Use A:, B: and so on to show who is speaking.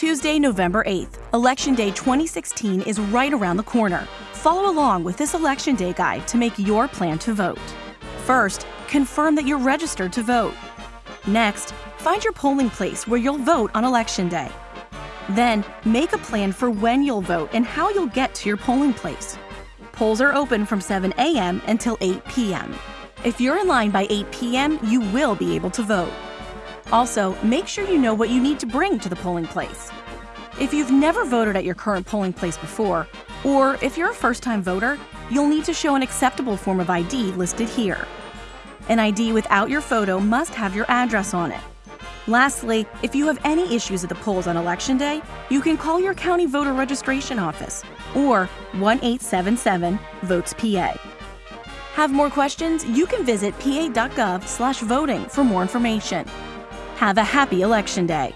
A: Tuesday, November 8th, Election Day 2016 is right around the corner. Follow along with this Election Day guide to make your plan to vote. First, confirm that you're registered to vote. Next, find your polling place where you'll vote on Election Day. Then, make a plan for when you'll vote and how you'll get to your polling place. Polls are open from 7 a.m. until 8 p.m. If you're in line by 8 p.m., you will be able to vote. Also, make sure you know what you need to bring to the polling place. If you've never voted at your current polling place before, or if you're a first-time voter, you'll need to show an acceptable form of ID listed here. An ID without your photo must have your address on it. Lastly, if you have any issues at the polls on Election Day, you can call your county voter registration office or 1-877-VOTES-PA. Have more questions? You can visit pa.gov/voting for more information. Have a happy Election Day!